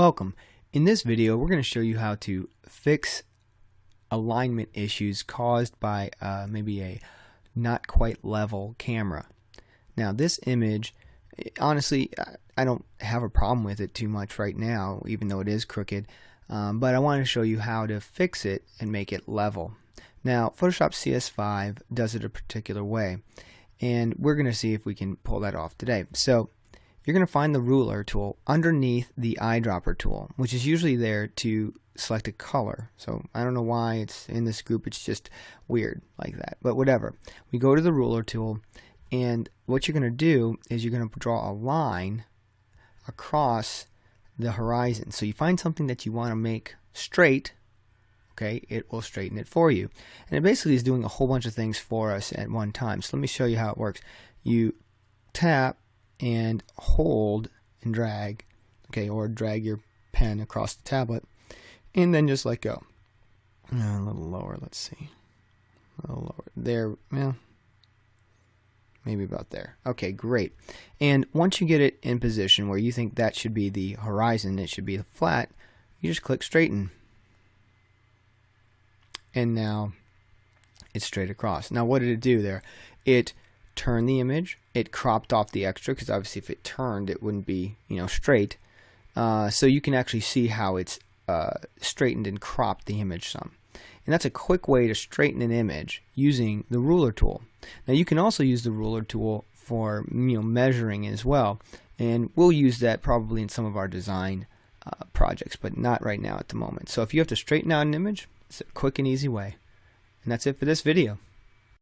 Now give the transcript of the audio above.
Welcome. In this video we're going to show you how to fix alignment issues caused by uh, maybe a not quite level camera. Now this image honestly I don't have a problem with it too much right now even though it is crooked um, but I want to show you how to fix it and make it level. Now Photoshop CS5 does it a particular way and we're going to see if we can pull that off today. So you're going to find the ruler tool underneath the eyedropper tool, which is usually there to select a color. So I don't know why it's in this group, it's just weird like that, but whatever. We go to the ruler tool, and what you're going to do is you're going to draw a line across the horizon. So you find something that you want to make straight, okay, it will straighten it for you. And it basically is doing a whole bunch of things for us at one time. So let me show you how it works. You tap and hold and drag, okay, or drag your pen across the tablet, and then just let go. Uh, a little lower, let's see. A little lower. There, well, maybe about there. Okay, great. And once you get it in position where you think that should be the horizon, it should be the flat, you just click straighten. And now it's straight across. Now what did it do there? It turn the image. It cropped off the extra because obviously if it turned it wouldn't be you know straight. Uh, so you can actually see how it's uh, straightened and cropped the image some. And that's a quick way to straighten an image using the ruler tool. Now you can also use the ruler tool for you know measuring as well. And we'll use that probably in some of our design uh, projects, but not right now at the moment. So if you have to straighten out an image, it's a quick and easy way. And that's it for this video.